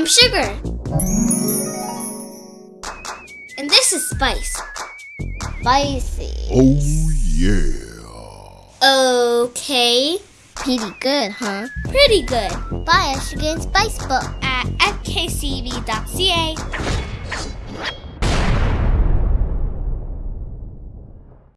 I'm sugar. And this is spice. Spicy. Oh yeah. Okay. Pretty good, huh? Pretty good. Buy a Sugar and Spice book. At fkcb.ca.